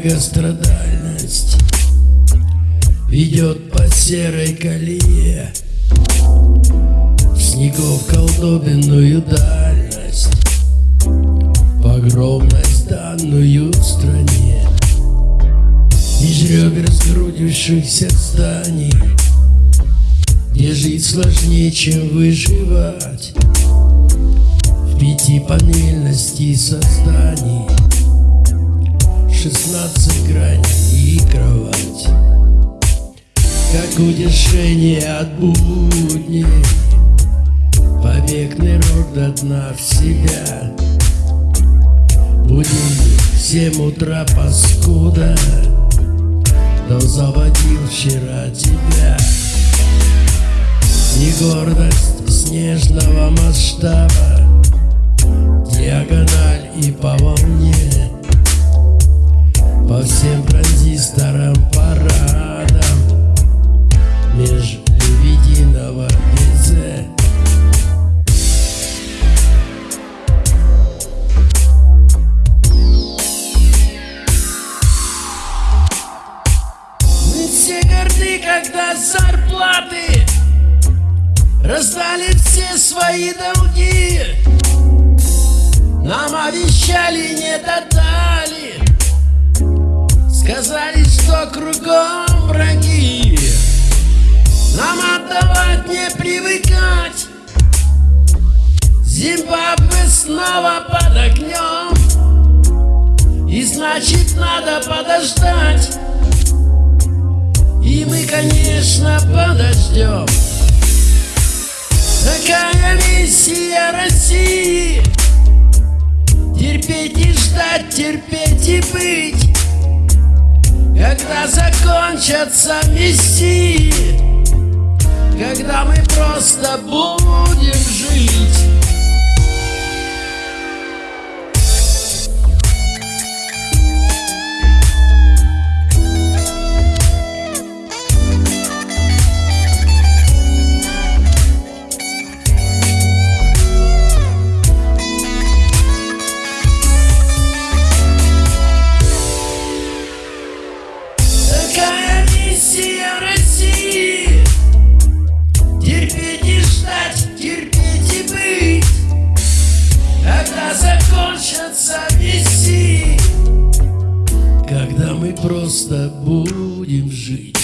Многострадальность Ведет по серой колее. В снегов колдобинную дальность Погромность данную стране. Меж ребер сгрудившихся зданий Где жить сложнее, чем выживать. В пятипанельности созданий Шестнадцать граней и кровать. Как утешение от будней. Побег нырок до дна в себя Будильник в семь утра паскуда. Да заводил вчера тебя. Не гордость снежного масштаба. Диагональ когда зарплаты Раздали все свои долги. Нам обещали, не додали. Сказали, что кругом враги. Нам отдавать не привыкать. Зимбабве снова под огнем. И значит надо подождать И мы, конечно, подождем. Такая миссия России Терпеть и ждать, терпеть и быть. Когда закончатся миссии Когда мы просто будем жить мы просто будем жить